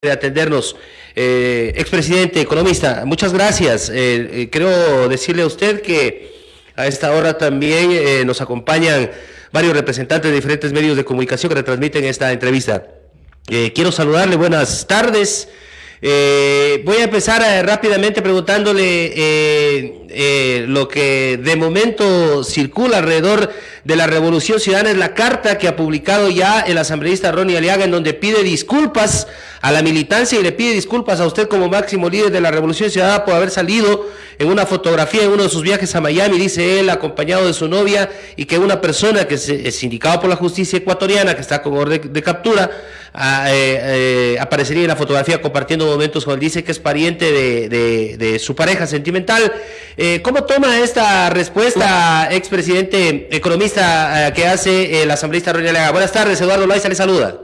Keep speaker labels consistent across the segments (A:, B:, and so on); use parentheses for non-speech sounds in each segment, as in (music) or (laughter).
A: de atendernos. Eh, expresidente, economista, muchas gracias. Eh, eh, quiero decirle a usted que a esta hora también eh, nos acompañan varios representantes de diferentes medios de comunicación que retransmiten esta entrevista. Eh, quiero saludarle, buenas tardes. Eh, voy a empezar rápidamente preguntándole eh, lo que de momento circula alrededor de la Revolución Ciudadana, es la carta que ha publicado ya el asambleísta Ronnie Aliaga, en donde pide disculpas a la militancia y le pide disculpas a usted como máximo líder de la Revolución Ciudadana por haber salido en una fotografía en uno de sus viajes a Miami, dice él, acompañado de su novia, y que una persona que es indicado por la justicia ecuatoriana, que está con orden de captura, a, eh, eh, aparecería en la fotografía compartiendo momentos con él, dice que es pariente de su pareja sentimental. Eh, ¿Cómo toma esta respuesta, expresidente economista, eh, que hace el asambleísta Ronnie Aliaga? Buenas tardes, Eduardo Loaiza le saluda.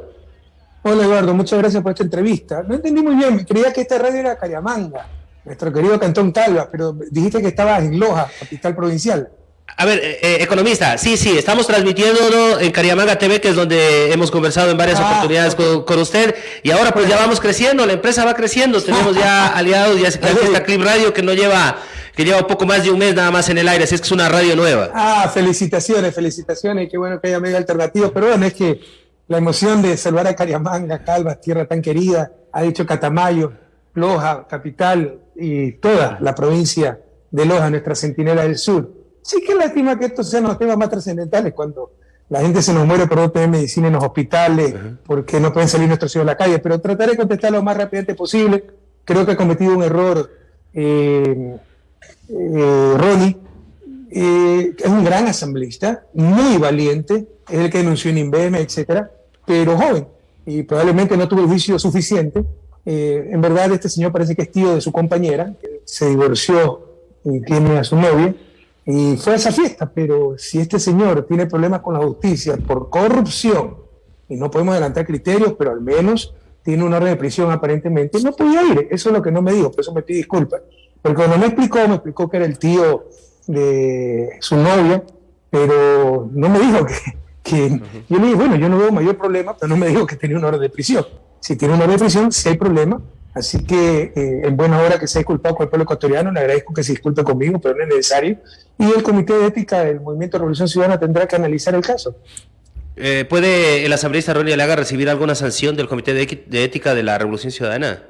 B: Hola Eduardo, muchas gracias por esta entrevista. No entendí muy bien, creía que esta radio era Cariamanga, nuestro querido Cantón Talva, pero dijiste que estaba en Loja, capital provincial.
A: A ver, eh, eh, economista, sí, sí, estamos transmitiendo en Cariamanga TV, que es donde hemos conversado en varias ah, oportunidades okay. con, con, usted, y ahora pues ya vamos creciendo, la empresa va creciendo, tenemos ya (laughs) aliados, ya está Clip Radio que no lleva que lleva poco más de un mes nada más en el aire, así es que es una radio nueva.
B: Ah, felicitaciones, felicitaciones, qué bueno que haya medio alternativo, pero bueno, es que la emoción de salvar a Cariamanga, Calvas, tierra tan querida, ha dicho Catamayo, Loja, capital y toda la provincia de Loja, nuestra centinela del sur Sí que lástima que estos sean los temas más trascendentales cuando la gente se nos muere por no tener medicina en los hospitales, uh -huh. porque no pueden salir nuestros hijos a la calle, pero trataré de contestar lo más rápidamente posible. Creo que he cometido un error, eh, eh, Ronnie, eh, es un gran asambleísta, muy valiente, es el que denunció en INVEM, etcétera, pero joven, y probablemente no tuvo juicio suficiente. Eh, en verdad, este señor parece que es tío de su compañera, se divorció y tiene a su novia, y fue a esa fiesta, pero si este señor tiene problemas con la justicia por corrupción, y no podemos adelantar criterios, pero al menos tiene una orden de prisión aparentemente, no podía ir. Eso es lo que no me dijo, por eso me pide disculpas. Porque cuando me explicó, me explicó que era el tío de su novia, pero no me dijo (laughs) que... que uh -huh. Yo le dije, bueno, yo no veo mayor problema, pero no me dijo que tenía una orden de prisión. Si tiene una orden de prisión, si hay problema, Así que eh, en buena hora que se ha disculpado con el pueblo ecuatoriano, le agradezco que se disculpe conmigo, pero no es necesario. Y el Comité de Ética del Movimiento de Revolución Ciudadana tendrá que analizar el caso.
A: Eh, ¿Puede el asambleísta Ronnie Alaga recibir alguna sanción del Comité de, de, Ética de la Revolución Ciudadana?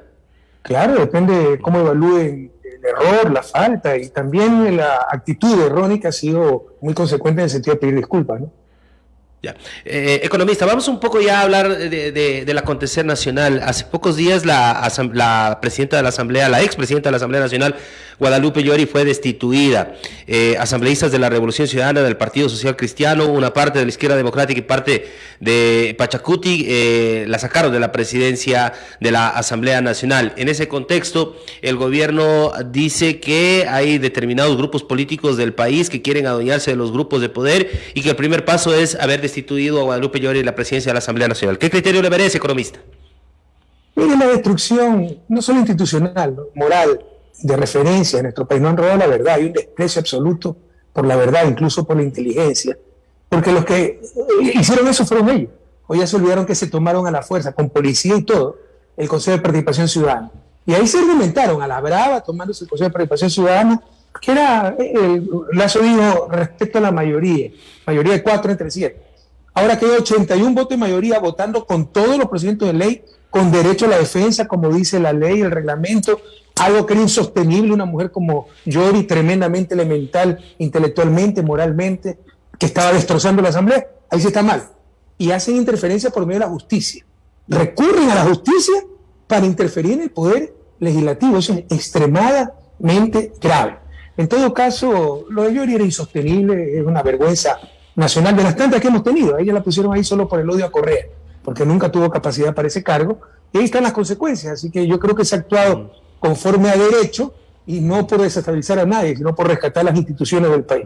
B: Claro, depende de cómo evalúen error, la falta y también la actitud que ha sido muy consecuente en el sentido de pedir disculpas. ¿no?
A: Ya. Eh, economista, vamos un poco ya a hablar de, de, del acontecer nacional. Hace pocos días la, la, presidenta de la Asamblea, la expresidenta de la Asamblea Nacional, Guadalupe Llori, fue destituida. Eh, asambleístas de la Revolución Ciudadana, del Partido Social Cristiano, una parte de la izquierda democrática y parte de Pachacuti, eh, la sacaron de la presidencia de la Asamblea Nacional. En ese contexto, el gobierno dice que hay determinados grupos políticos del país que quieren adueñarse de los grupos de poder y que el primer paso es haber destituido a Guadalupe Llori de la presidencia de la Asamblea Nacional. ¿Qué criterio le merece, economista?
B: Mire, la destrucción, no solo institucional, moral, de referencia en nuestro país, no han robado la verdad, hay un desprecio absoluto por la verdad, incluso por la inteligencia, porque los que hicieron eso fueron ellos. Hoy ya se olvidaron que se tomaron a la fuerza, con policía y todo, el Consejo de Participación Ciudadana. Y ahí se argumentaron a la brava, tomándose el Consejo de Participación Ciudadana, que era, el Lazo dijo, respecto a la mayoría, mayoría de cuatro entre siete. Ahora quedó 81 votos de mayoría votando con todos los procedimientos de ley, con derecho a la defensa, como dice la ley, el reglamento, algo que era insostenible, una mujer como Yori, tremendamente elemental, intelectualmente, moralmente, que estaba destrozando la Asamblea. Ahí sí está mal. Y hacen interferencia por medio de la justicia. Recurren a la justicia para interferir en el poder legislativo. Eso es extremadamente grave. En todo caso, lo de Yori era insostenible, es una vergüenza nacional de las tantas que hemos tenido. A ella la pusieron ahí solo por el odio a Correa, porque nunca tuvo capacidad para ese cargo. Y ahí están las consecuencias. Así que yo creo que se ha actuado conforme a derecho y no por desestabilizar a nadie, sino por rescatar las instituciones del país.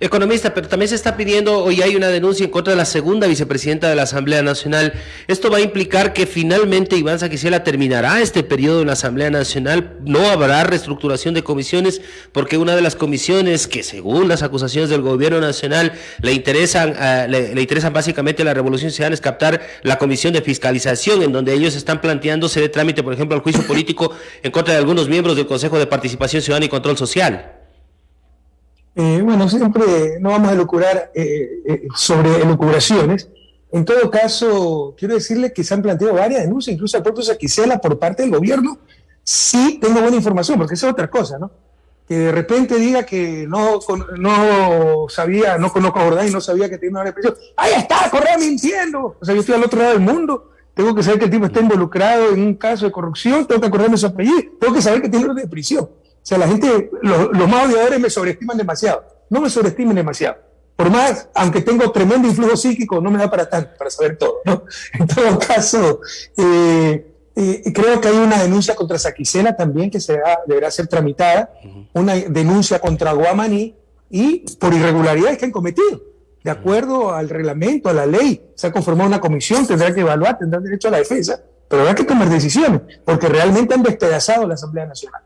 A: Economista, pero también se está pidiendo, hoy hay una denuncia en contra de la segunda vicepresidenta de la Asamblea Nacional. Esto va a implicar que finalmente Iván Saquicela terminará este periodo en la Asamblea Nacional. No habrá reestructuración de comisiones porque una de las comisiones que según las acusaciones del gobierno nacional le interesan, le, le, interesan básicamente a la Revolución Ciudadana es captar la comisión de fiscalización en donde ellos están planteándose de trámite, por ejemplo, al juicio político en contra de algunos miembros del Consejo de Participación Ciudadana y Control Social.
B: Eh, bueno, siempre no vamos a elucurar eh, eh, sobre elucubraciones. En todo caso, quiero decirle que se han planteado varias denuncias, incluso al propio Saquicela por parte del gobierno. Sí tengo buena información, porque esa es otra cosa, ¿no? Que de repente diga que no, no sabía, no conozco a Jordán y no sabía que tenía una represión. ¡Ahí está! ¡Correa mintiendo! O sea, yo estoy al otro lado del mundo. Tengo que saber que el tipo está involucrado en un caso de corrupción, tengo que acordarme su apellido, tengo que saber que tiene orden de prisión. O sea, la gente, los, los más odiadores me sobreestiman demasiado. No me sobreestimen demasiado. Por más, aunque tengo tremendo influjo psíquico, no me da para tanto, para saber todo. ¿no? (laughs) En todo caso, eh, eh, creo que hay una denuncia contra Saquicela también que será, deberá ser tramitada, una denuncia contra Guamaní y por irregularidades que han cometido. De acuerdo al reglamento, a la ley, se ha conformado una comisión, tendrá que evaluar, tendrán derecho a la defensa, pero habrá que tomar decisiones, porque realmente han despedazado la Asamblea Nacional.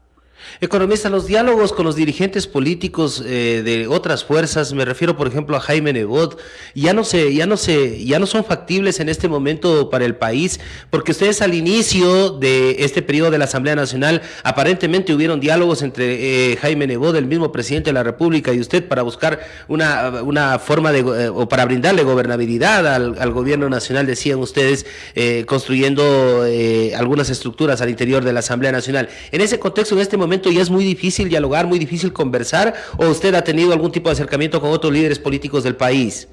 A: Economista, los diálogos con los dirigentes políticos eh, de otras fuerzas, me refiero por ejemplo a Jaime Nebot, ya no se, ya no se, ya no son factibles en este momento para el país, porque ustedes al inicio de este periodo de la Asamblea Nacional aparentemente hubieron diálogos entre eh, Jaime Nebot, el mismo presidente de la República, y usted para buscar una, una forma de eh, o para brindarle gobernabilidad al, al gobierno nacional, decían ustedes, eh, construyendo algunas estructuras al interior de la Asamblea Nacional. En ese contexto, en este momento ya es muy difícil dialogar, muy difícil conversar, o usted ha tenido algún tipo de acercamiento con otros líderes políticos del país?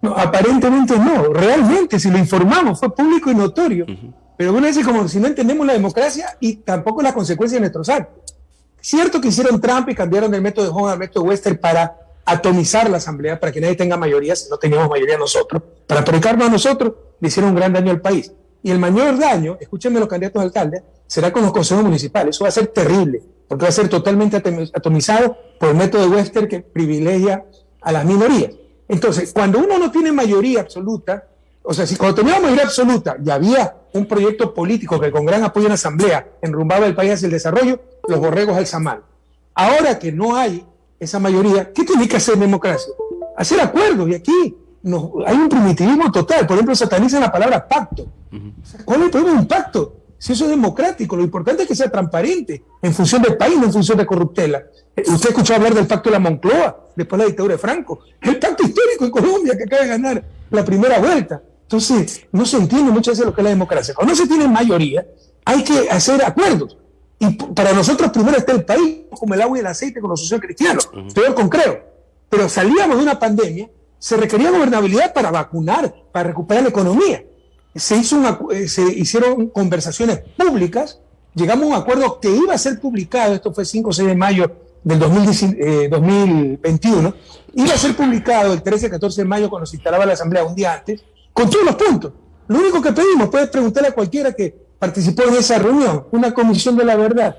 B: No, aparentemente no, realmente, si lo informamos, fue público y notorio. Uh -huh. Pero una vez como si no entendemos la democracia y tampoco las consecuencias de nuestros actos. Cierto que hicieron Trump y cambiaron el método de Hong al método Western para atomizar la asamblea, para que nadie tenga mayoría, si no teníamos mayoría nosotros, para predicarnos a nosotros, le hicieron un gran daño al país. Y el mayor daño, escúchenme los candidatos a alcalde, será con los consejos municipales. Eso va a ser terrible, porque va a ser totalmente atomizado por el método de Wester que privilegia a las minorías. Entonces, cuando uno no tiene mayoría absoluta, o sea, si cuando tenía mayoría absoluta y había un proyecto político que con gran apoyo en la Asamblea enrumbaba el país hacia el desarrollo, los borregos mal. Ahora que no hay esa mayoría, ¿qué tiene que hacer democracia? Hacer acuerdos. Y aquí nos, hay un primitivismo total. Por ejemplo, satanizan la palabra pacto. ¿Cuál es el problema de un pacto? Si eso es democrático, lo importante es que sea transparente en función del país, no en función de corruptela. Usted escuchó hablar del pacto de la Moncloa, después de la dictadura de Franco. El pacto histórico en Colombia que acaba de ganar la primera vuelta. Entonces, no se entiende muchas veces lo que es la democracia. Cuando no se tiene mayoría, hay que hacer acuerdos. Y para nosotros primero está el país, como el agua y el aceite con los socios cristianos. Uh -huh. Peor con creo. Pero salíamos de una pandemia, se requería gobernabilidad para vacunar, para recuperar la economía se, hizo una, se hicieron conversaciones públicas, llegamos a un acuerdo que iba a ser publicado, esto fue 5 o 6 de mayo del 2010, eh, 2021, iba a ser publicado el 13-14 de mayo cuando se instalaba la Asamblea un día antes, con todos los puntos. Lo único que pedimos, puedes preguntarle a cualquiera que participó en esa reunión, una comisión de la verdad,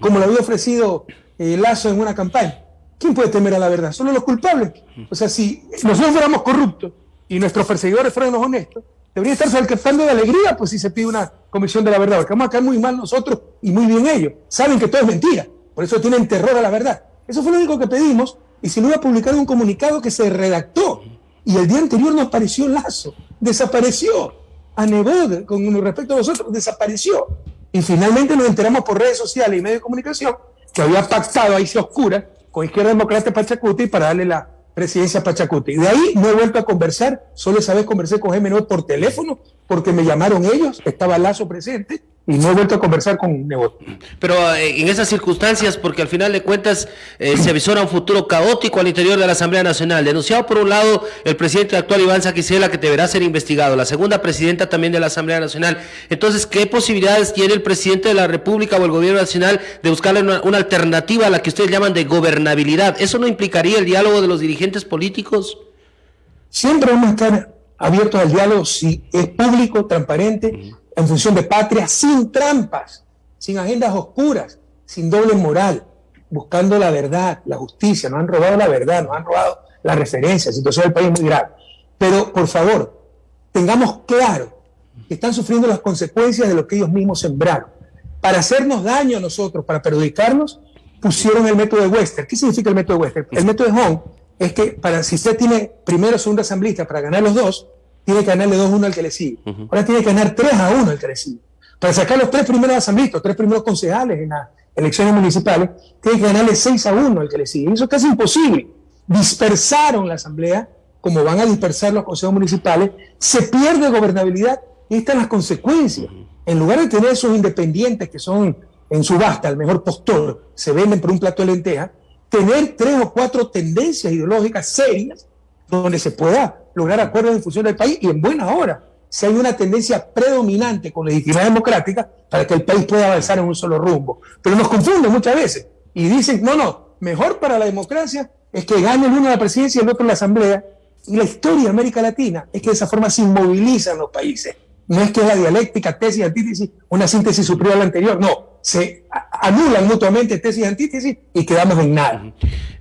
B: como lo había ofrecido eh, Lazo en una campaña. ¿Quién puede temer a la verdad? Solo los culpables. O sea, si nosotros fuéramos corruptos, y nuestros perseguidores fueron los honestos, debería estar saltando de alegría pues si se pide una comisión de la verdad, porque vamos a caer muy mal nosotros y muy bien ellos. Saben que todo es mentira, por eso tienen terror a la verdad. Eso fue lo único que pedimos y se lo iba a publicar en un comunicado que se redactó y el día anterior no apareció Lazo, desapareció. A Nebod, con respecto a nosotros, desapareció. Y finalmente nos enteramos por redes sociales y medios de comunicación que había pactado ahí se oscura con Izquierda Democrática Pachacuti para darle la presidencia Pachacuti. De ahí no he vuelto a conversar, solo esa vez conversé con Gemeno por teléfono, porque me llamaron ellos, estaba Lazo presente, y no he vuelto a conversar con Nebot.
A: Pero eh, en esas circunstancias, porque al final de cuentas eh, se avisora un futuro caótico al interior de la Asamblea Nacional. Denunciado por un lado el presidente actual Iván Saquicela, que deberá ser investigado, la segunda presidenta también de la Asamblea Nacional. Entonces, ¿qué posibilidades tiene el presidente de la República o el gobierno nacional de buscarle una, una alternativa a la que ustedes llaman de gobernabilidad? ¿Eso no implicaría el diálogo de los dirigentes políticos?
B: Siempre vamos a estar abiertos al diálogo si es público, transparente. En función de patria, sin trampas, sin agendas oscuras, sin doble moral. buscando la verdad, la justicia, nos han robado la verdad, nos han robado la referencia, la situación del país es muy grave. Pero, por favor, tengamos claro que están sufriendo las consecuencias de lo que ellos mismos sembraron. Para hacernos daño a nosotros, para perjudicarnos, pusieron el método de Wester. ¿Qué significa el método de Wester? El método de Hong es que para, si usted tiene primero o segundo asambleísta para ganar los dos, tiene que ganarle 2-1 al que le sigue. Ahora tiene que ganar 3 a 1 al que le sigue. Para sacar los tres primeros asambleístas, los tres primeros concejales en las elecciones municipales, tiene que ganarle 6 a 1 al que le sigue. eso es casi imposible. Dispersaron la asamblea, como van a dispersar los consejos municipales, se pierde gobernabilidad y están las consecuencias. En lugar de tener esos independientes que son en subasta el mejor postor, se venden por un plato de lenteja, tener tres o cuatro tendencias ideológicas serias donde se pueda lograr acuerdos en función del país y en buena hora, si hay una tendencia predominante con legitimidad democrática para que el país pueda avanzar en un solo rumbo. Pero nos confunden muchas veces y dicen, no, no, mejor para la democracia es que gane el uno la presidencia y el otro la asamblea. Y la historia de América Latina es que de esa forma se inmovilizan los países. No es que la dialéctica, tesis, antítesis, una síntesis superior a la anterior, no se anulan mutuamente tesis y antítesis y quedamos en nada.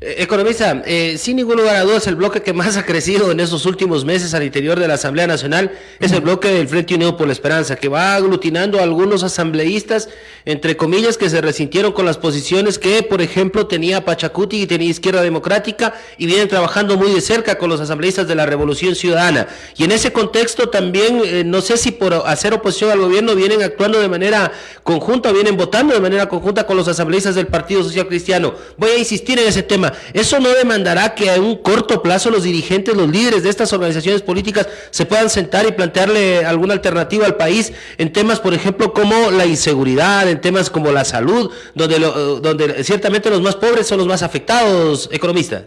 A: Eh, economista, eh, sin ningún lugar a dudas, el bloque que más ha crecido en esos últimos meses al interior de la Asamblea Nacional es el bloque del Frente Unido por la Esperanza, que va aglutinando a algunos asambleístas, entre comillas, que se resintieron con las posiciones que, por ejemplo, tenía Pachacuti y tenía Izquierda Democrática y vienen trabajando muy de cerca con los asambleístas de la Revolución Ciudadana. Y en ese contexto también, eh, no sé si por hacer oposición al gobierno vienen actuando de manera conjunta, vienen votando de manera conjunta con los asambleístas del Partido Social Cristiano. Voy a insistir en ese tema. ¿Eso no demandará que a un corto plazo los dirigentes, los líderes de estas organizaciones políticas se puedan sentar y plantearle alguna alternativa al país en temas, por ejemplo, como la inseguridad, en temas como la salud, donde, donde ciertamente los más pobres son los más afectados, economista?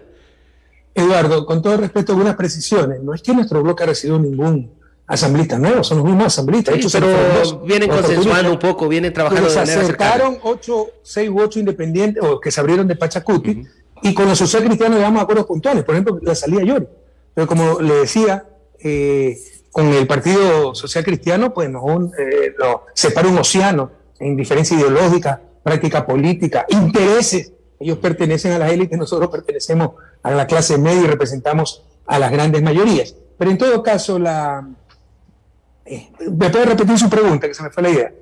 B: Eduardo, con todo respeto, algunas precisiones. No es que nuestro bloque ha recibido ningún asambleístas nuevos, son los mismos asambleístas.
A: pero vienen consensuando un poco, vienen trabajando
B: de manera Se acercaron ocho, seis u ocho independientes o que se abrieron de Pachacuti y con los sociales cristianos llegamos a acuerdos puntuales, por ejemplo, la salida Yori. Pero como le decía, eh, con el Partido Social Cristiano, pues nos, eh, separa un océano en diferencia ideológica, práctica política, intereses. Ellos pertenecen a las élites, nosotros pertenecemos a la clase media y representamos a las grandes mayorías. Pero en todo caso, la, ¿Me puede repetir su pregunta, que se me fue la idea?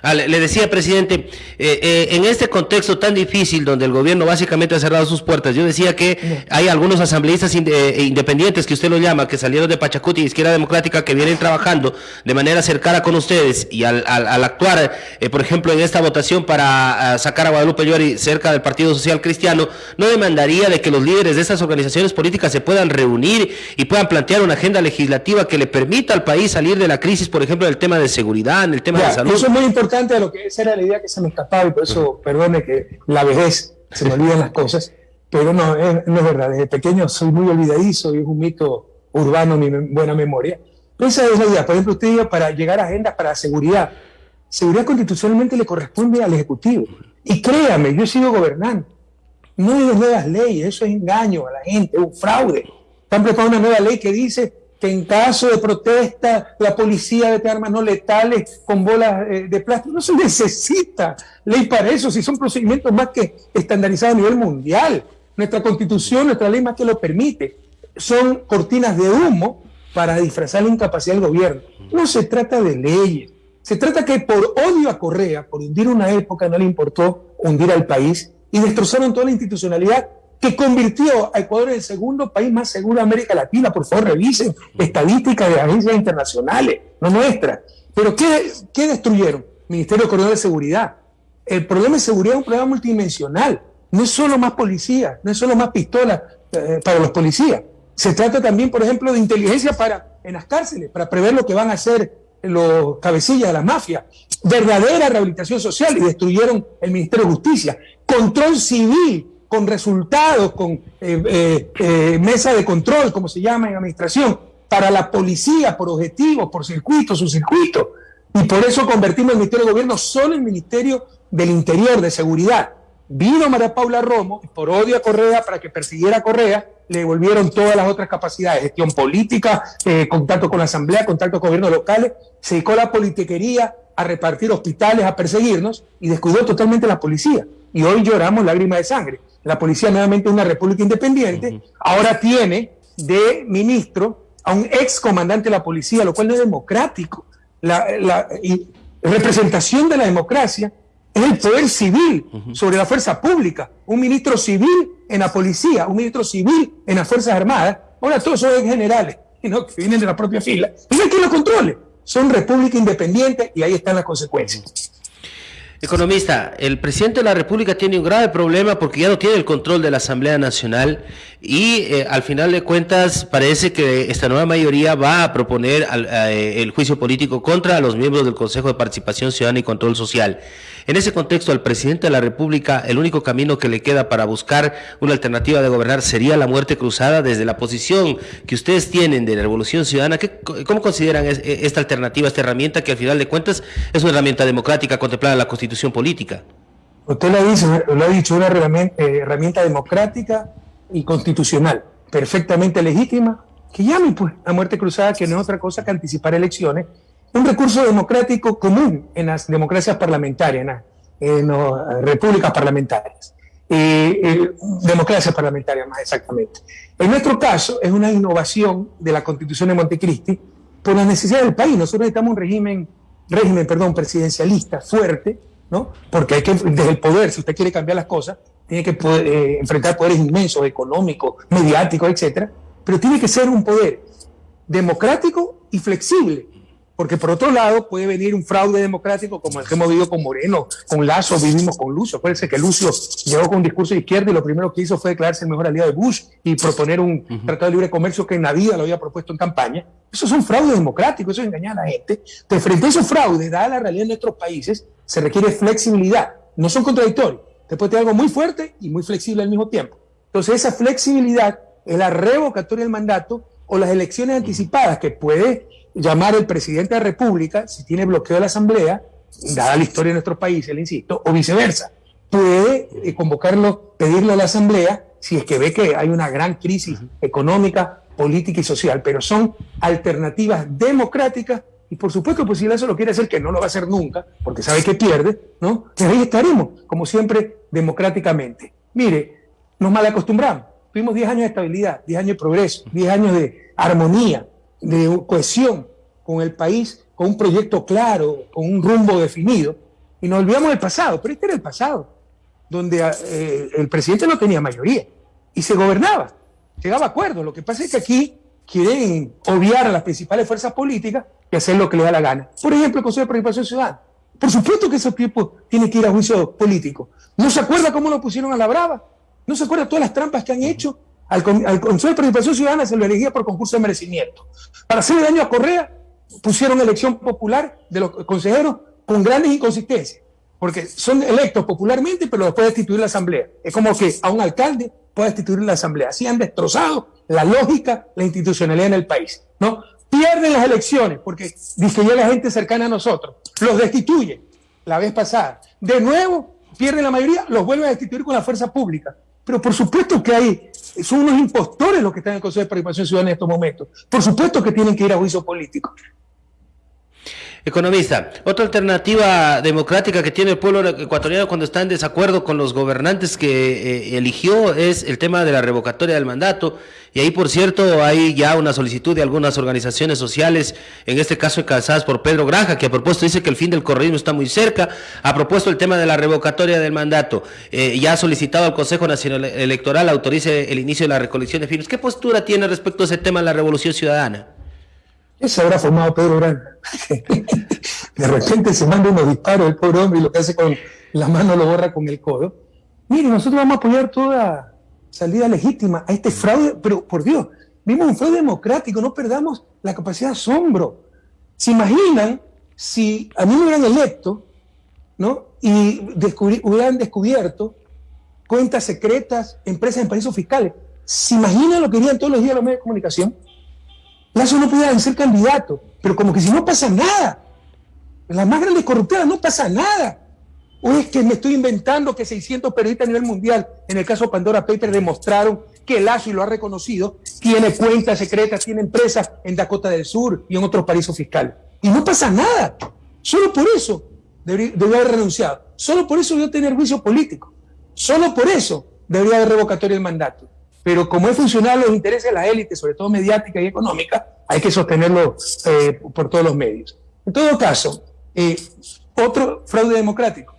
A: Ah, le, decía, presidente, eh, eh, en este contexto tan difícil donde el gobierno básicamente ha cerrado sus puertas, yo decía que hay algunos asambleístas eh, independientes que usted lo llama, que salieron de Pachacuti, Izquierda Democrática, que vienen trabajando de manera cercana con ustedes y al, actuar, por ejemplo, en esta votación para ah, sacar a Guadalupe Llori cerca del Partido Social Cristiano, ¿no demandaría de que los líderes de estas organizaciones políticas se puedan reunir y puedan plantear una agenda legislativa que le permita al país salir de la crisis, por ejemplo, en el tema de seguridad, en el tema de salud?
B: Eso es muy importante de lo que esa era la idea que se me escapaba y por eso, perdone que la vejez se me olvidan las cosas, pero no, es, no es verdad. Desde pequeño soy muy olvidadizo y es un mito urbano mi buena memoria. esa es la idea. Por ejemplo, usted diga para llegar a agendas para seguridad. Seguridad constitucionalmente le corresponde al Ejecutivo. Y créame, yo sigo gobernando. No hay nuevas leyes, eso es engaño a la gente, es un fraude. Están preparando una nueva ley que dice que en caso de protesta la policía de armas no letales con bolas eh, de plástico. No se necesita ley para eso, si son procedimientos más que estandarizados a nivel mundial. Nuestra constitución, nuestra ley más que lo permite. Son cortinas de humo para disfrazar la incapacidad del gobierno. No se trata de leyes. Se trata que por odio a Correa, por hundir una época, no le importó hundir al país y destrozaron toda la institucionalidad que convirtió a Ecuador en el segundo país más seguro de América Latina. Por favor, revisen estadísticas de agencias internacionales, no nuestras. Pero ¿qué, qué destruyeron? Ministerio de Coordinación de Seguridad. El problema de seguridad es un problema multidimensional. No es solo más policías, no es solo más pistolas eh, para los policías. Se trata también, por ejemplo, de inteligencia para, en las cárceles, para prever lo que van a hacer los cabecillas de la mafia. Verdadera rehabilitación social y destruyeron el Ministerio de Justicia. Control civil con resultados, con eh, eh, eh, mesa de control, como se llama en administración, para la policía, por objetivos, por circuitos, su circuito. Y por eso convertimos el Ministerio de Gobierno solo en Ministerio del Interior, de Seguridad. Vino María Paula Romo, por odio a Correa, para que persiguiera a Correa, le devolvieron todas las otras capacidades, gestión política, contacto con la Asamblea, contacto con gobiernos locales, se dedicó a la politiquería, a repartir hospitales, a perseguirnos y descuidó totalmente la policía. Y hoy lloramos lágrimas de sangre. La policía nuevamente es una república independiente, ahora tiene de ministro a un ex comandante de la policía, lo cual no es democrático. La, representación de la democracia es el poder civil sobre la fuerza pública. Un ministro civil en la policía, un ministro civil en las Fuerzas Armadas. Ahora todos son generales, ¿no? que vienen de la propia fila. No hay quien lo controle. Son república independiente y ahí están las consecuencias.
A: Economista, el presidente de la República tiene un grave problema porque ya no tiene el control de la Asamblea Nacional y eh, al final de cuentas parece que esta nueva mayoría va a proponer eh, el juicio político contra los miembros del Consejo de Participación Ciudadana y Control Social. En ese contexto, al presidente de la República, el único camino que le queda para buscar una alternativa de gobernar sería la muerte cruzada desde la posición que ustedes tienen de la Revolución Ciudadana. ¿Cómo consideran e, esta alternativa, esta herramienta que al final de cuentas es una herramienta democrática contemplada en la Constitución Política?
B: Usted lo dicho, lo ha dicho una eh, herramienta democrática y constitucional, perfectamente legítima, que llame pues a muerte cruzada, que no es otra cosa que anticipar elecciones, un recurso democrático común en las democracias parlamentarias, en, las repúblicas parlamentarias, eh, democracias parlamentarias más exactamente. En nuestro caso es una innovación de la constitución de Montecristi por la necesidad del país. Nosotros necesitamos un régimen, régimen perdón, presidencialista fuerte, ¿no? porque hay que, desde el poder, si usted quiere cambiar las cosas, tiene que poder, eh, enfrentar poderes inmensos, económicos, mediáticos, etcétera, pero tiene que ser un poder democrático y flexible, porque por otro lado puede venir un fraude democrático como el que hemos vivido con Moreno, con Lazo, vivimos con Lucio. Acuérdense que Lucio llegó con un discurso de izquierda y lo primero que hizo fue declararse el mejor aliado de Bush y proponer un tratado de libre comercio que en la vida lo había propuesto en campaña. Eso es un fraude democrático, eso es engañar a la gente. Entonces, frente a esos fraudes, dada la realidad de nuestros países, se requiere flexibilidad. No son contradictorios te puede tener algo muy fuerte y muy flexible al mismo tiempo. Entonces, esa flexibilidad es la revocatoria del mandato o las elecciones anticipadas que puede llamar el presidente de la República si tiene bloqueo de la Asamblea, dada la historia de nuestro país, le insisto, o viceversa. Puede eh, convocarlo, pedirlo a la Asamblea si es que ve que hay una gran crisis económica, política y social, pero son alternativas democráticas y por supuesto, pues si eso lo quiere hacer, que no lo va a hacer nunca, porque sabe que pierde, ¿no? Pues ahí estaremos, como siempre, democráticamente. Mire, nos mal acostumbramos. Tuvimos 10 años de estabilidad, 10 años de progreso, 10 años de armonía, de cohesión con el país, con un proyecto claro, con un rumbo definido, y nos olvidamos del pasado, pero este era el pasado, donde eh, el presidente no tenía mayoría y se gobernaba, llegaba a acuerdos. Lo que pasa es que aquí quieren obviar a las principales fuerzas políticas y hacer lo que les da la gana. Por ejemplo, el Consejo de Participación Ciudadana. Por supuesto que ese tiempo tiene que ir a juicio político. ¿No se acuerda cómo lo pusieron a la brava? ¿No se acuerda todas las trampas que han hecho? Al, Consejo de Participación Ciudadana se lo elegía por concurso de merecimiento. Para hacerle daño a Correa, pusieron elección popular de los consejeros con grandes inconsistencias. Porque son electos popularmente, pero los puede destituir la Asamblea. Es como que a un alcalde puede destituir la Asamblea. Así han destrozado la lógica, la institucionalidad en el país. ¿no? Pierden las elecciones porque dice ya la gente cercana a nosotros, los destituye la vez pasada. De nuevo, pierden la mayoría, los vuelven a destituir con la fuerza pública. Pero por supuesto que hay, son unos impostores los que están en el Consejo de Participación Ciudadana en estos momentos. Por supuesto que tienen que ir a juicio político.
A: Economista, otra alternativa democrática que tiene el pueblo ecuatoriano cuando está en desacuerdo con los gobernantes que eh, eligió es el tema de la revocatoria del mandato. Y ahí, por cierto, hay ya una solicitud de algunas organizaciones sociales, en este caso encabezadas por Pedro Granja, que a propósito dice que el fin del correísmo está muy cerca, ha propuesto el tema de la revocatoria del mandato. Eh, ya ha solicitado al Consejo Nacional Electoral autorice el inicio de la recolección de firmas. ¿Qué postura tiene respecto a ese tema la revolución ciudadana?
B: ¿Qué habrá formado Pedro Gran? de repente se manda unos disparos el pobre hombre y lo que hace con la mano lo borra con el codo. Mire, nosotros vamos a apoyar toda salida legítima a este fraude, pero por Dios, vimos un fraude democrático, no perdamos la capacidad de asombro. ¿Se imaginan si a mí me hubieran electo ¿no? y hubieran descubierto cuentas secretas, empresas en paraísos fiscales? ¿Se imaginan lo que dirían todos los días los medios de comunicación? Lazo no podía ser candidato, pero como que si no pasa nada. Las más grandes corrupteras no pasa nada. O es que me estoy inventando que 600 periodistas a nivel mundial, en el caso Pandora Paper, demostraron que Lazo, y lo ha reconocido, tiene cuentas secretas, tiene empresas en Dakota del Sur y en otros paraísos fiscales. Y no pasa nada. Solo por eso debería, haber renunciado. Solo por eso debió tener juicio político. Solo por eso debería haber revocatorio del mandato. Pero como es funcional los intereses de la élite, sobre todo mediática y económica, hay que sostenerlo eh, por todos los medios. En todo caso, eh, otro fraude democrático.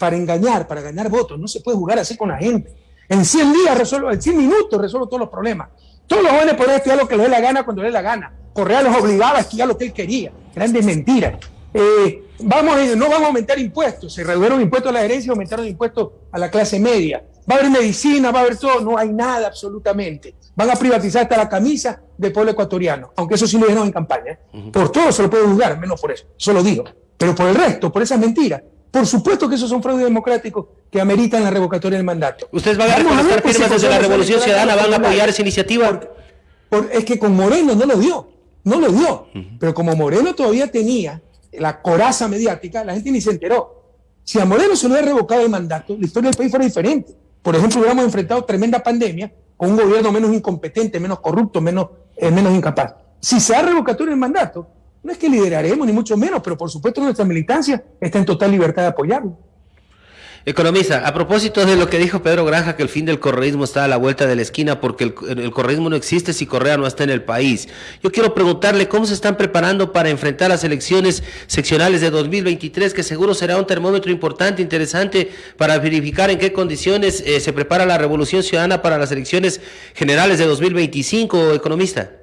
B: Para engañar, para ganar votos, no se puede jugar así con la gente. En 100 días resuelvo, en 100 minutos resuelvo todos los problemas. Todos los jóvenes podían estudiar lo que les dé la gana cuando les dé la gana. Correa los obligaba a estudiar lo que él quería. Grandes mentiras. Eh, vamos, no vamos a aumentar impuestos. Se redujeron impuestos a la herencia y aumentaron impuestos a la clase media. Va a haber medicina, va a haber todo. No hay nada absolutamente. Van a privatizar hasta la camisa del pueblo ecuatoriano. Aunque eso sí lo dijeron en campaña. ¿eh? Por todo se lo puede juzgar, menos por eso. Eso lo digo. Pero por el resto, por esas mentiras, por supuesto que esos son fraudes democráticos que ameritan la revocatoria del mandato.
A: ¿Ustedes van a reconocer firmas desde la Revolución Ciudadana? ¿Van a apoyar esa iniciativa?
B: es que con Moreno no lo dio, no lo dio. Pero como Moreno todavía tenía la coraza mediática, la gente ni se enteró. Si a Moreno se le hubiera revocado el mandato, la historia del país fuera diferente. Por ejemplo, hubiéramos enfrentado tremenda pandemia con un gobierno menos incompetente, menos corrupto, menos, eh, menos incapaz. Si se ha revocatorio el mandato, no es que lideraremos, ni mucho menos, pero por supuesto nuestra militancia está en total libertad de apoyarlo.
A: Economista, a propósito de lo que dijo Pedro Granja, que el fin del correísmo está a la vuelta de la esquina porque el, el, correísmo no existe si Correa no está en el país. Yo quiero preguntarle cómo se están preparando para enfrentar las elecciones seccionales de 2023, que seguro será un termómetro importante, interesante, para verificar en qué condiciones eh, se prepara la revolución ciudadana para las elecciones generales de 2025, economista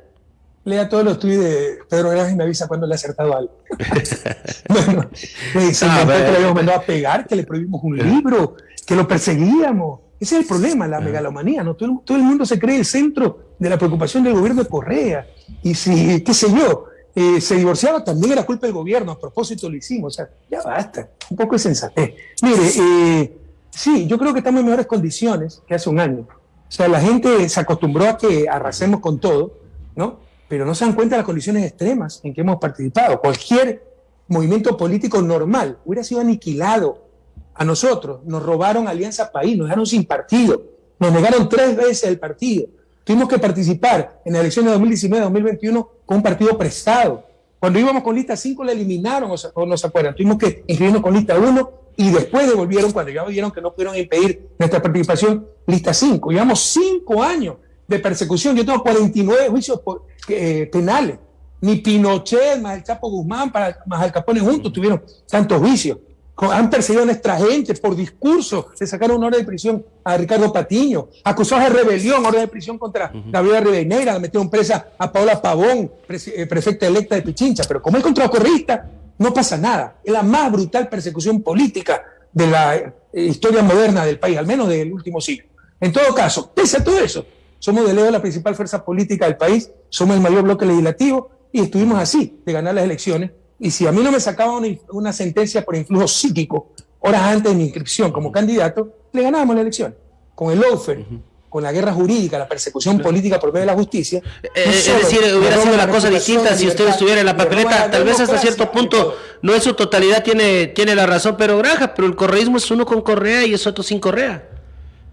B: lea todos los tweets de Pedro Granja y me avisa cuando le ha acertado algo. (laughs) bueno, me dice ah, que le habíamos mandado a pegar, que le prohibimos un libro, que lo perseguíamos. Ese es el problema, la ah. megalomanía, ¿no? Todo, el mundo se cree el centro de la preocupación del gobierno de Correa. Y si, qué sé yo, eh, se divorciaba, también era culpa del gobierno, a propósito lo hicimos. O sea, ya basta, un poco de sensatez. Mire, eh, sí, yo creo que estamos en mejores condiciones que hace un año. O sea, la gente se acostumbró a que arrasemos con todo, ¿no? Pero no se dan cuenta de las condiciones extremas en que hemos participado. Cualquier movimiento político normal hubiera sido aniquilado. A nosotros nos robaron Alianza País, nos dejaron sin partido, nos negaron tres veces el partido. Tuvimos que participar en las elecciones de 2019-2021 con un partido prestado. Cuando íbamos con lista 5 la eliminaron, o no se acuerdan. Tuvimos que inscribirnos con lista 1 y después devolvieron, cuando ya vieron que no pudieron impedir nuestra participación, lista 5. Llevamos cinco años de persecución. Yo tengo 49 juicios eh, penales. Ni Pinochet, más el Chapo Guzmán, para, más Al Capone juntos tuvieron tantos juicios. Han perseguido a nuestra gente por discurso. Le sacaron una orden de prisión a Ricardo Patiño. Acusados de rebelión, orden de prisión contra Gabriela Ribeneira. Le metieron presa a Paola Pavón, eh, prefecta electa de Pichincha. Pero como es contracorrista, no pasa nada. Es la más brutal persecución política de la eh, historia moderna del país, al menos del último siglo. En todo caso, pese a todo eso, somos de lejos la principal fuerza política del país, somos el mayor bloque legislativo y estuvimos así de ganar las elecciones. Y si a mí no me sacaban una, sentencia por influjo psíquico horas antes de mi inscripción como candidato, le ganábamos la elección. Con el lawfare, con la guerra jurídica, la persecución política por medio de la justicia.
A: Eh, es decir, hubiera sido la cosa distinta si usted estuviera en la papeleta, tal vez hasta cierto punto, no en su totalidad tiene, tiene la razón pero Granja, pero el correísmo es uno con Correa y es otro sin Correa.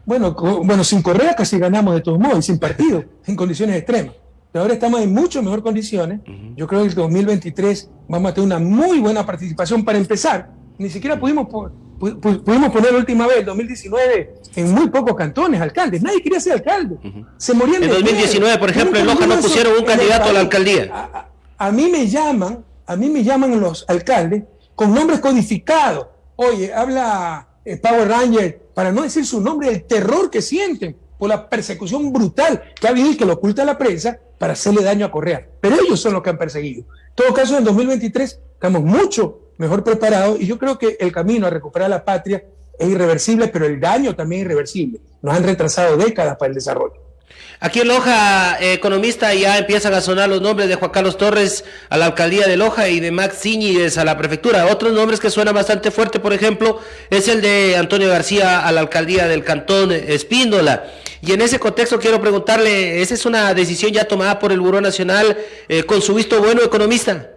B: Bueno, bueno, sin Correa casi ganamos de todos modos y sin partido, (laughs) en condiciones extremas. Pero ahora estamos en mucho mejor condiciones. Yo creo que el 2023 vamos a tener una muy buena participación para empezar. Ni siquiera pudimos, pudimos poner la última vez, el 2019, en muy pocos cantones alcaldes. Nadie quería ser alcalde.
A: Se morían En 2019, por ejemplo, en Loja no pusieron un candidato a la alcaldía.
B: A, mí me llaman, a mí me llaman los alcaldes con nombres codificados. Oye, habla eh, Power Ranger para no decir su nombre, el terror que sienten por la persecución brutal que ha habido y que lo oculta la prensa para hacerle daño a Correa. Pero ellos son los que han perseguido. En todo caso, en 2023 estamos mucho mejor preparados y yo creo que el camino a recuperar la patria es irreversible, pero el daño también es irreversible. Nos han retrasado décadas para el desarrollo.
A: Aquí en Loja, eh, economista, ya empiezan a sonar los nombres de Juan Carlos Torres a la alcaldía de Loja y de Max Ciñides a la prefectura. Otros nombres que suenan bastante fuerte, por ejemplo, es el de Antonio García a la alcaldía del Cantón Espíndola. Y en ese contexto quiero preguntarle, ¿esa es una decisión ya tomada por el Buró Nacional eh, con su visto bueno, economista?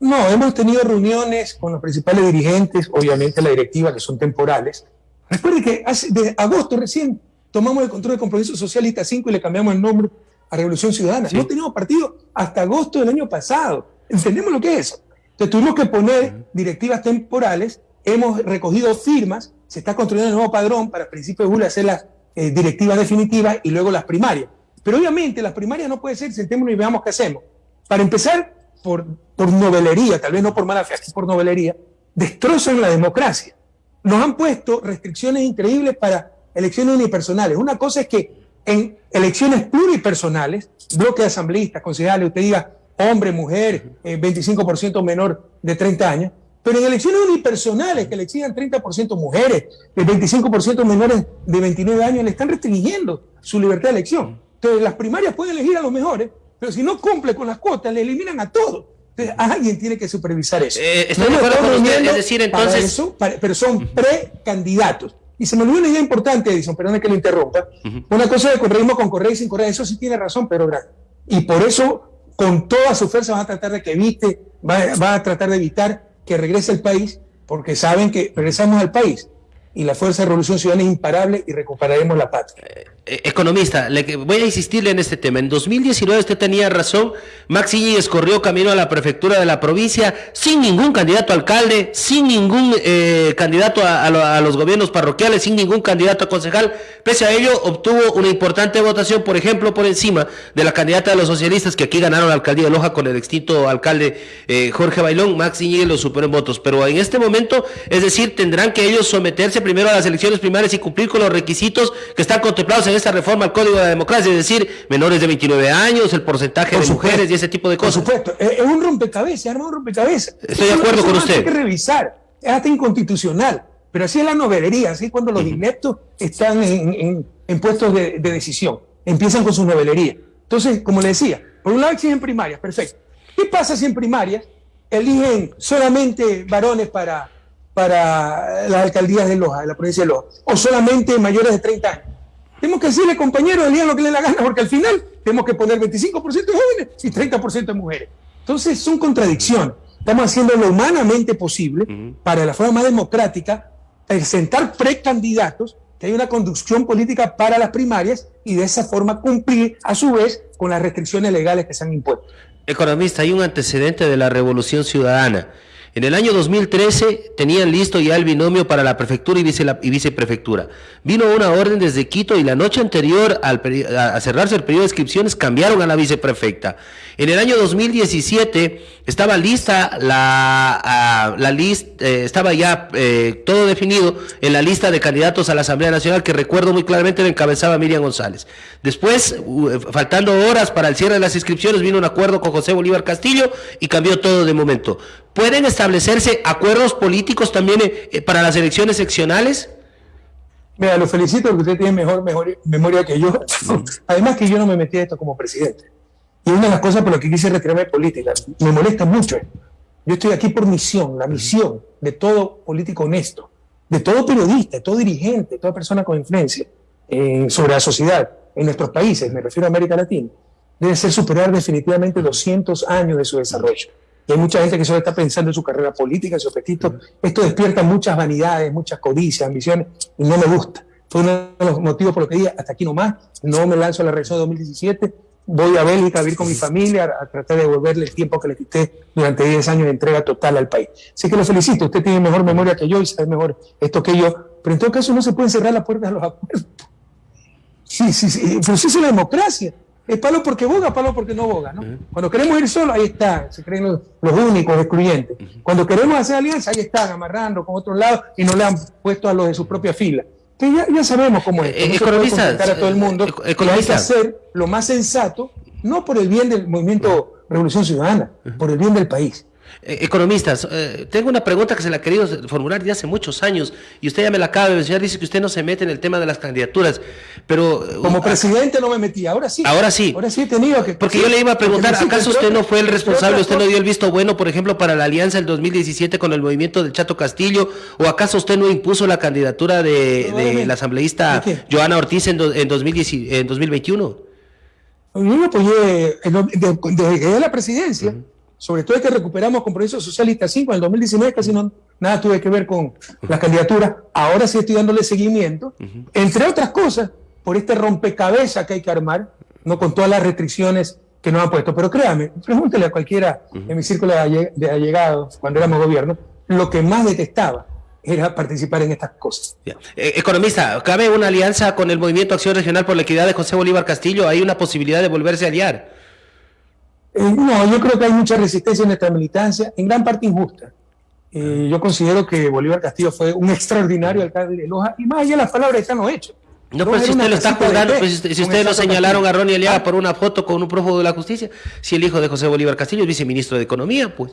B: No, hemos tenido reuniones con los principales dirigentes, obviamente la directiva, que son temporales. Recuerde que hace, de agosto recién tomamos el control del compromiso socialista 5 y le cambiamos el nombre a Revolución Ciudadana. No teníamos partido hasta agosto del año pasado. Entendemos lo que es. Entonces tuvimos que poner directivas temporales, hemos recogido firmas, se está construyendo el nuevo padrón para principios de julio hacer las eh, directivas definitivas y luego las primarias. Pero obviamente las primarias no puede ser, sentémonos y veamos qué hacemos. Para empezar, por, por novelería, tal vez no por mala fe, por novelería, destrozan la democracia. Nos han puesto restricciones increíbles para elecciones unipersonales. Una cosa es que en elecciones pluripersonales, bloque de asambleístas, concejales, usted diga hombre, mujer, 25% eh, menor de 30 años, pero en elecciones unipersonales que le exigan 30% mujeres, el 25% menores de 29 años, le están restringiendo su libertad de elección. Entonces, las primarias pueden elegir a los mejores, pero si no cumple con las cuotas, le eliminan a todos. Entonces, alguien tiene que supervisar eso.
A: Eh, estoy de acuerdo con usted, es decir, entonces...
B: pero son precandidatos. Y se me olvidó una idea importante, Edison, perdón que lo interrumpa. Una cosa de correísmo con correa y sin correa, eso sí tiene razón, pero grande. Y por eso, con toda su fuerza, van a tratar de que evite, van a tratar de evitar que regrese al país, porque saben que regresamos al país y la Fuerza de Revolución Ciudadana es imparable y recuperaremos la patria.
A: Eh, eh, economista, le, voy a insistirle en este tema. En 2019 usted tenía razón, Max Iñiguez corrió camino a la prefectura de la provincia sin ningún candidato a alcalde, sin ningún eh, candidato a, los gobiernos parroquiales, sin ningún candidato a concejal. Pese a ello, obtuvo una importante votación, por ejemplo, por encima de la candidata de los socialistas que aquí ganaron la alcaldía de Loja con el extinto alcalde Jorge Bailón. Max Iñiguez lo superó en votos. Pero en este momento, es decir, tendrán que ellos someterse primero a las elecciones primarias y cumplir con los requisitos que están contemplados en esta reforma al Código de la Democracia, es decir, menores de 29 años, el porcentaje de mujeres y ese tipo de cosas.
B: Por supuesto, es un rompecabezas, arma un rompecabezas.
A: Estoy de acuerdo con usted.
B: Hay que revisar, es hasta inconstitucional, pero así es la novelería, así cuando los ineptos están en, puestos de, decisión, empiezan con su novelería. Entonces, como le decía, por un lado exigen primarias, perfecto. ¿Qué pasa si en primarias eligen solamente varones para para las alcaldías de Loja, de la provincia de Loja, o solamente mayores de 30 años. Tenemos que decirle, compañeros, digan lo que le da la gana, porque al final tenemos que poner 25% de jóvenes y 30% de mujeres. Entonces, son contradicciones. Estamos haciendo lo humanamente posible para la forma democrática presentar precandidatos, que hay una conducción política para las primarias y de esa forma cumplir a su vez con las restricciones legales que se han impuesto.
A: Economista, hay un antecedente de la revolución ciudadana en el año 2013 tenían listo ya el binomio para la prefectura y, viceprefectura. Vino una orden desde Quito y la noche anterior al a cerrarse el periodo de inscripciones cambiaron a la viceprefecta. En el año 2017 estaba lista la, la lista, eh, estaba ya eh, todo definido en la lista de candidatos a la Asamblea Nacional que recuerdo muy claramente la encabezaba Miriam González. Después, faltando horas para el cierre de las inscripciones, vino un acuerdo con José Bolívar Castillo y cambió todo de momento. ¿Pueden establecerse acuerdos políticos también eh, para las elecciones seccionales?
B: Mira, lo felicito porque usted tiene mejor, mejor memoria que yo. (laughs) Además que yo no me metí a esto como presidente. Y una de las cosas por las que quise retirarme de política, me molesta mucho. Yo estoy aquí por misión, la misión de todo político honesto, de todo periodista, de todo dirigente, de toda persona con influencia sobre la sociedad en nuestros países, me refiero a América Latina, debe ser superar definitivamente 200 años de su desarrollo. Y hay mucha gente que solo está pensando en su carrera política, en su apetito. Esto despierta muchas vanidades, muchas codicias, ambiciones, y no me gusta. Fue uno de los motivos por los que dije, hasta aquí nomás, no me lanzo a la reelección de 2017, voy a Bélgica a vivir con mi familia, a tratar de devolverle el tiempo que le quité durante 10 años de entrega total al país. Así que lo felicito, usted tiene mejor memoria que yo y sabe mejor esto que yo, pero en todo caso no se pueden cerrar las puertas a los acuerdos. Sí, sí, sí, el proceso de la democracia. Es palo porque boga, palo porque no boga, ¿no? Cuando queremos ir solo, ahí está, se creen los, únicos excluyentes. Cuando queremos hacer alianza, ahí están, amarrando con otro lado y no le han puesto a los de su propia fila. Entonces ya, sabemos cómo es.
A: Eh, economistas,
B: a todo el mundo eh, hay que hacer lo más sensato, no por el bien del movimiento Revolución Ciudadana, por el bien del país.
A: Eh, economistas, eh, tengo una pregunta que se la he querido formular ya hace muchos años y usted ya me la acaba de mencionar, dice que usted no se mete en el tema de las candidaturas, pero...
B: Eh, Como presidente no me metí, ahora sí.
A: Ahora sí.
B: Ahora sí he tenido que...
A: Porque yo le iba a preguntar, ¿acaso usted no fue el responsable, usted no dio el visto bueno, por ejemplo, para la alianza del 2017 con el movimiento del Chato Castillo, o acaso usted no impuso la candidatura de, la asambleísta Joana Ortiz en, en, 2021? Yo
B: me apoyé desde la presidencia sobre todo es que recuperamos compromiso socialista 5 en el 2019, casi no, nada tuve que ver con la candidatura. Ahora sí estoy dándole seguimiento, entre otras cosas, por este rompecabezas que hay que armar, no con todas las restricciones que nos han puesto. Pero créame, pregúntele a cualquiera en mi círculo de allegados, cuando éramos gobierno, lo que más detestaba era participar en estas cosas.
A: Eh, economista, ¿cabe una alianza con el Movimiento Acción Regional por la Equidad de José Bolívar Castillo? ¿Hay una posibilidad de volverse a aliar?
B: Eh, no, yo creo que hay mucha resistencia en nuestra militancia, en gran parte injusta. Eh, yo considero que Bolívar Castillo fue un extraordinario alcalde de Loja y más allá de las palabras están los hechos.
A: No, pues si usted lo está juzgando, pues si ustedes lo señalaron a Ronnie Aliaga por una foto con un prófugo de la justicia, si el hijo de José Bolívar Castillo es viceministro de Economía, pues.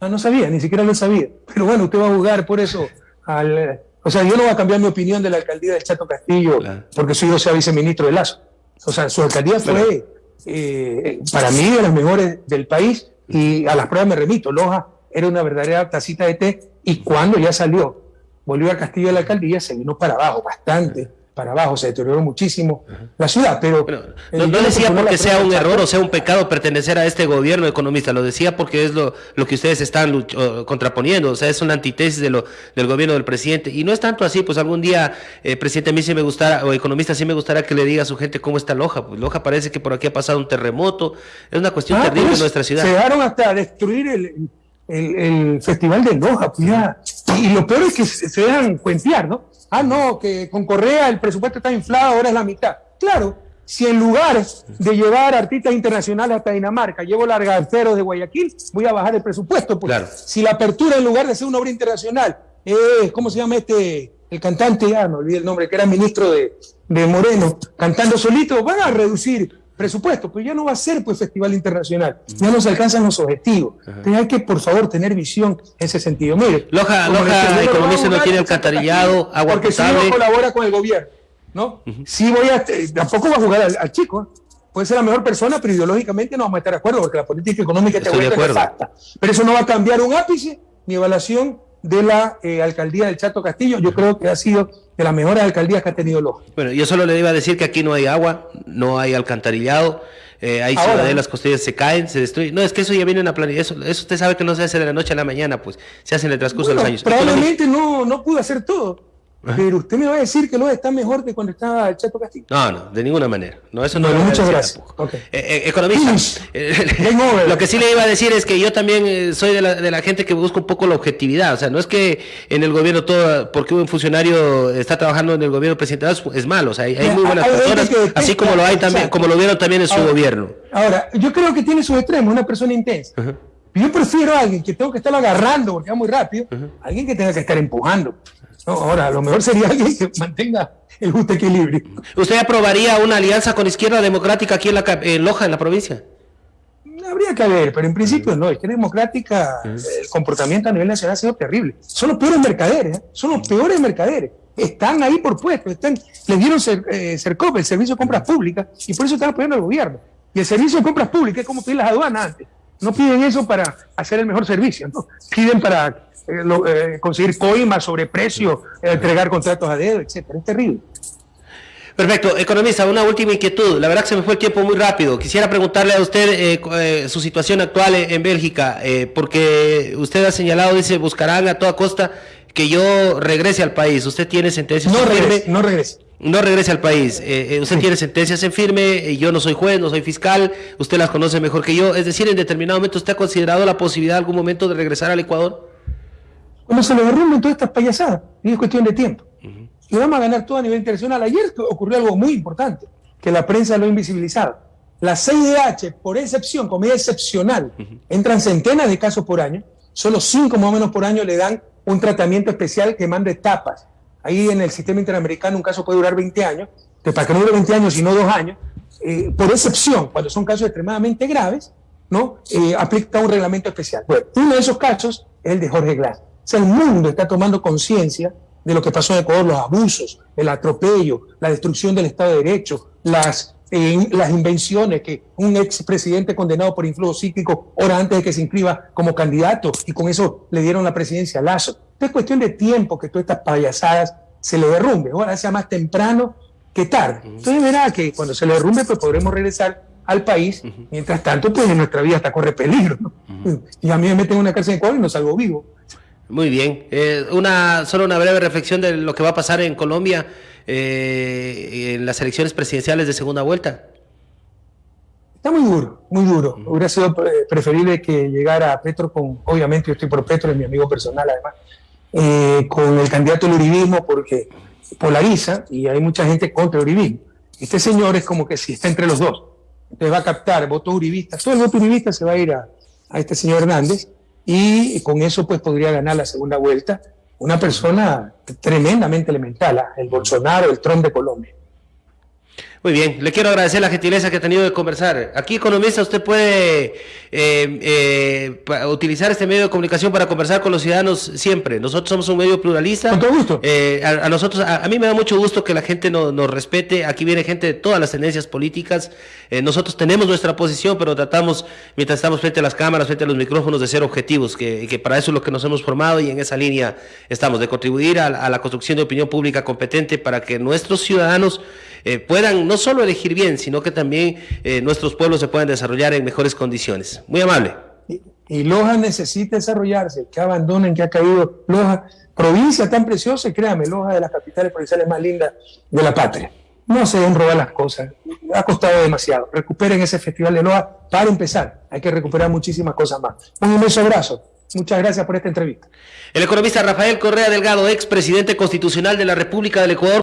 B: Ah, no sabía, ni siquiera lo sabía. Pero bueno, usted va a jugar por eso al... O sea, yo no voy a cambiar mi opinión de la alcaldía del Chato Castillo porque soy yo sea viceministro de Lazo. O sea, su alcaldía fue, eh, para mí, de las mejores del país y a las pruebas me remito. Loja era una verdadera tacita de té y cuando ya salió Bolívar Castillo de la alcaldía se vino para abajo, bastante para abajo, se deterioró muchísimo la ciudad, pero...
A: no, decía porque sea un error o sea un pecado pertenecer a este gobierno economista, lo decía porque es lo, lo que ustedes están contraponiendo, o sea, es una antítesis de lo, del gobierno del presidente, y no es tanto así, pues algún día, eh, presidente, a mí sí me gustara, o economista, sí me gustaría que le diga a su gente cómo está Loja, pues Loja parece que por aquí ha pasado un terremoto, es una cuestión ah, terrible en nuestra ciudad.
B: Se dejaron hasta destruir el, el, festival de Loja, pues ya, y lo peor es que se dejan cuentear, ¿no? Ah, no, que con Correa el presupuesto está inflado, ahora es la mitad. Claro, si en lugar de llevar artistas internacionales hasta Dinamarca, llevo largaceros de Guayaquil, voy a bajar el presupuesto. Pues. Claro. Si la apertura en lugar de ser una obra internacional es, ¿cómo se llama este? El cantante, ya no olvidé el nombre, que era ministro de, de Moreno, cantando solito, van a reducir presupuesto, pues ya no va a ser pues festival internacional, ya no se alcanzan los objetivos. Entonces hay que por favor tener visión en ese sentido. Mire,
A: Loja, Loja Economista no tiene alcantarillado, agua
B: porque si no colabora con el gobierno, ¿no? Si voy a, eh, tampoco va a jugar al, chico, puede ser la mejor persona, pero ideológicamente no vamos a estar de acuerdo, porque la política económica te vuelve exacta. Pero eso no va a cambiar un ápice ni evaluación de la eh, alcaldía del Chato Castillo. Yo creo que ha sido de las mejores alcaldías que ha tenido Loja.
A: Bueno, yo solo le iba a decir que aquí no hay agua, no hay alcantarillado, eh, hay ciudades, las costillas se caen, se destruyen. No, es que eso ya viene en la planilla. Eso, eso usted sabe que no se hace de la noche a la mañana, pues se hace en el transcurso de los años.
B: Probablemente no, no pudo hacer todo. Pero usted me va a decir que lo está mejor que cuando estaba el Chato Castillo.
A: No, no, de ninguna manera. No, eso no.
B: muchas gracias.
A: Eh, eh, economista, eh, lo que sí le iba a decir es que yo también soy de la, de la, gente que busca un poco la objetividad. O sea, no es que en el gobierno todo, porque un funcionario está trabajando en el gobierno presidencial es malo. O sea, hay, muy buenas personas, así como lo hay también, como lo vieron también en su gobierno.
B: Ahora, yo creo que tiene sus extremos, una persona intensa. Yo prefiero a alguien que tengo que estar agarrando porque va muy rápido, alguien que tenga que estar empujando ahora, lo mejor sería alguien (laughs) que mantenga el justo equilibrio.
A: ¿Usted aprobaría una alianza con Izquierda Democrática aquí en, la, en Loja, en la provincia?
B: Habría que ver, pero en principio no. Izquierda Democrática, el comportamiento a nivel nacional ha sido terrible. Son los peores mercaderes, ¿eh? son los peores mercaderes. Están ahí por puestos, están, les dieron ser, eh, el Servicio de Compras Públicas, y por eso están apoyando al gobierno. Y el Servicio de Compras Públicas es como pedir las aduanas antes. No piden eso para hacer el mejor servicio, ¿no? piden para eh, eh, conseguir coimas sobre precio, eh, entregar contratos a dedo, etcétera. Es terrible.
A: Perfecto. Economista, una última inquietud. La verdad que se me fue el tiempo muy rápido. Quisiera preguntarle a usted su situación actual en Bélgica, porque usted ha señalado, dice, buscarán a toda costa que yo regrese al país. Usted tiene sentencias
B: no firme. No regrese.
A: No regrese al país. usted tiene sentencias en firme. yo no soy juez, no soy fiscal. Usted las conoce mejor que yo. Es decir, en determinado momento, ¿usted ha considerado la posibilidad algún momento de regresar al Ecuador?
B: Cuando se le derrumben todas estas payasadas, y es cuestión de tiempo. Y vamos a ganar todo a nivel internacional. Ayer ocurrió algo muy importante, que la prensa lo ha invisibilizado. La CIDH, por excepción, como es excepcional, entran centenas de casos por año, solo cinco más o menos por año le dan un tratamiento especial que manda etapas. Ahí en el sistema interamericano un caso puede durar 20 años, que para que no dure 20 años, sino dos años, eh, por excepción, cuando son casos extremadamente graves, ¿no? Eh, aplica un reglamento especial. Bueno, uno de esos casos es el de Jorge Glass sea, el mundo está tomando conciencia de lo que pasó en Ecuador, los abusos, el atropello, la destrucción del Estado de Derecho, las, eh, las invenciones que un expresidente condenado por influjo psíquico hora antes de que se inscriba como candidato y con eso le dieron la presidencia a Lazo. Es cuestión de tiempo que todas estas payasadas se le derrumbe. Ahora sea más temprano que tarde. Entonces verá que cuando se le derrumbe pues podremos regresar al país. Mientras tanto, pues en nuestra vida hasta corre peligro. Y a mí me meten en una cárcel de Ecuador y no salgo vivo.
A: Muy bien. Eh, una, solo una breve reflexión de lo que va a pasar en Colombia eh, en las elecciones presidenciales de segunda vuelta.
B: Está muy duro, muy duro. Hubiera sido preferible que llegara Petro con, obviamente yo estoy por Petro, es mi amigo personal además, eh, con el candidato del uribismo porque polariza y hay mucha gente contra el uribismo. Este señor es como que si está entre los dos. Entonces va a captar votos uribistas. Todo el voto uribista se va a ir a, a este señor Hernández y con eso pues podría ganar la segunda vuelta una persona tremendamente elemental, ¿ah? el Bolsonaro, el Trump de Colombia.
A: Muy bien, le quiero agradecer la gentileza que ha tenido de conversar. Aquí, economista, usted puede eh, eh, utilizar este medio de comunicación para conversar con los ciudadanos siempre. Nosotros somos un medio pluralista.
B: Con todo gusto.
A: Eh, a, nosotros, a, mí me da mucho gusto que la gente nos respete. Aquí viene gente de todas las tendencias políticas. nosotros tenemos nuestra posición, pero tratamos, mientras estamos frente a las cámaras, frente a los micrófonos, de ser objetivos, que, que para eso es lo que nos hemos formado y en esa línea estamos, de contribuir a, a la construcción de opinión pública competente para que nuestros ciudadanos puedan no solo elegir bien, sino que también eh, nuestros pueblos se puedan desarrollar en mejores condiciones. Muy amable.
B: Y, Loja necesita desarrollarse, que abandonen, que ha caído Loja, provincia tan preciosa, créame, Loja de las capitales provinciales más lindas de la patria. No se den robar las cosas, ha costado demasiado. Recuperen ese festival de Loja para empezar. Hay que recuperar muchísimas cosas más. Un inmenso abrazo. Muchas gracias por esta entrevista.
A: El economista Rafael Correa Delgado, ex presidente constitucional de la República del Ecuador.